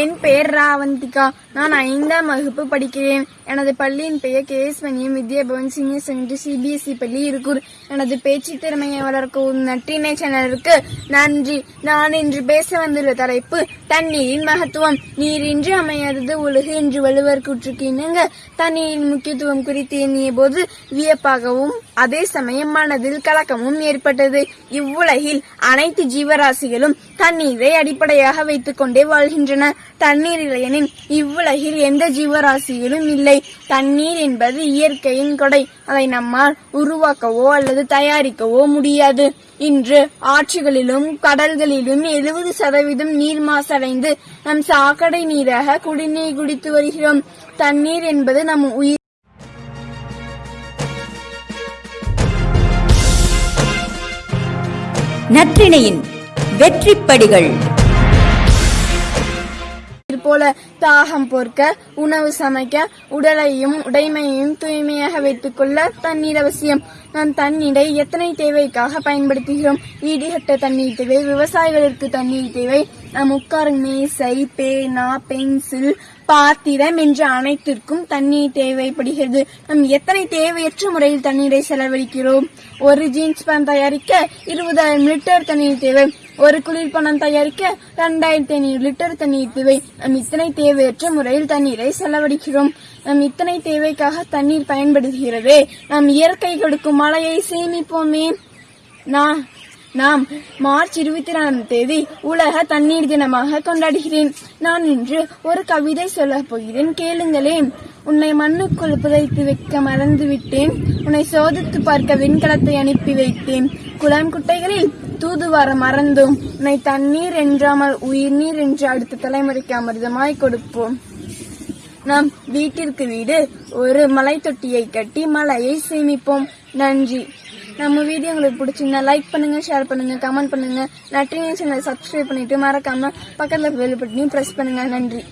என் பெயர் ராவந்திகா. நான் ஐந்தாம் வகுப்பு படிக்கிறேன். எனது பள்ளியின் பெயர் K S Maniam Vidyabhavan senior secondary CBSE பள்ளி இருக்கூர். எனது பேச்சு திறமையை வளர்க்கும் நற்றினை சேனலுக்கு நன்றி. நான் இன்று பேச வந்துள்ள தலைப்பு தண்ணீரின் மகத்துவம். நீரின்றி அமையாதது உலகு என்று வள்ளுவர் கூற்றுக்கு இணங்க தண்ணீரின் முக்கியத்துவம் குறித்து எண்ணிய போது வியப்பாகவும் அதே சமயம் மனதில் கலக்கமும் ஏற்பட்டது. இவ்வுலகில் அனைத்து ஜீவராசிகளும் தண்ணீரை அடிப்படையாக வைத்துக் கொண்டே வாழ்கின்றன. தண்ணீர் இல்லையெனின் இவ்வுலகில் எந்த ஜீவராசியிலும் இல்லை. தண்ணீர் என்பது இயற்கையின் கொடை. அதை நம்மால் உருவாக்கவோ அல்லது தயாரிக்கவோ முடியாது. இன்று ஆற்றுகளிலும் கடல்களிலும் எழுபது சதவீதம் நீர் மாசடைந்து நம் சாக்கடை நீராக குடிநீர் குடித்து வருகிறோம். தண்ணீர் என்பது நம் உயிர். நற்றிணையின் வெற்றிப்படிகள். போல தாகம் போர்க்க உணவு சமைக்க உடலையும் உடைமையையும் தூய்மையாக வைத்துக் கொள்ள தண்ணீர் அவசியம். நாம் தண்ணீரை எத்தனை தேவைக்காக பயன்படுத்துகிறோம்? ஈடுகட்ட தண்ணீர் தேவை விவசாயிகளுக்கு தண்ணீர் தேவை. நாம் உட்காரும் மேசை பேனா பென்சில் பாத்திரம் என்ற அனைத்திற்கும் தண்ணீர் தேவைப்படுகிறது. நம் எத்தனை தேவையற்ற முறையில் தண்ணீரை செலவழிக்கிறோம்? ஒரு ஜீன்ஸ் பேண்ட் தயாரிக்க இருபதாயிரம் லிட்டர் தண்ணீர் தேவை. ஒரு குளிர்பானம் தயாரிக்க இரண்டாயிரத்தி ஐநூறு லிட்டர் தண்ணீர் தேவை. நம் இத்தனை தேவையற்ற முறையில் தண்ணீரை செலவழிக்கிறோம். நம் இத்தனை தேவைக்காக தண்ணீர் பயன்படுகிறது. நாம் இயற்கை கொடுக்கும் மழையை சேமிப்போமே. நான் நாம் மார்ச் இருபத்தி நாலாம் தேதி உலக தண்ணீர் தினமாக கொண்டாடுகிறேன். நான் இன்று ஒரு கவிதை சொல்ல போகிறேன். கேளுங்களேன் உன்னை மண்ணுக்குள் புதைத்து வைக்க மறந்து விட்டேன் உன்னை சோதித்து பார்க்க விண்கலத்தை அனுப்பி வைத்தேன். குளம் குட்டைகளில் தூதுவார மறந்தும். உன்னை தண்ணீர் என்றாமல் உயிர் நீர் என்று அடுத்த தலைமுறைக்கு அமிர்தமாய் கொடுப்போம். நாம் வீட்டிற்கு வீடு ஒரு மலை தொட்டியை கட்டி மலையை சேமிப்போம். நன்றி. நம்ம வீடியோ உங்களுக்கு பிடிச்சிருந்தா லைக் பண்ணுங்க ஷேர் பண்ணுங்க கமெண்ட் பண்ணுங்க. நற்றினை சேனலை சப்ஸ்கிரைப் பண்ணிட்டு மறக்காம பக்கத்தில் பெல் பட்டனையும் ப்ரெஸ் பண்ணுங்க. நன்றி.